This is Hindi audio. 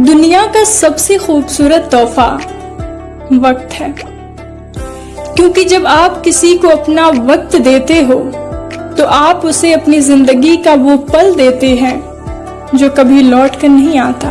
दुनिया का सबसे खूबसूरत तोहफा वक्त है। क्योंकि जब आप किसी को अपना वक्त देते हो तो आप उसे अपनी ज़िंदगी का वो पल देते हैं जो कभी लौट कर नहीं आता।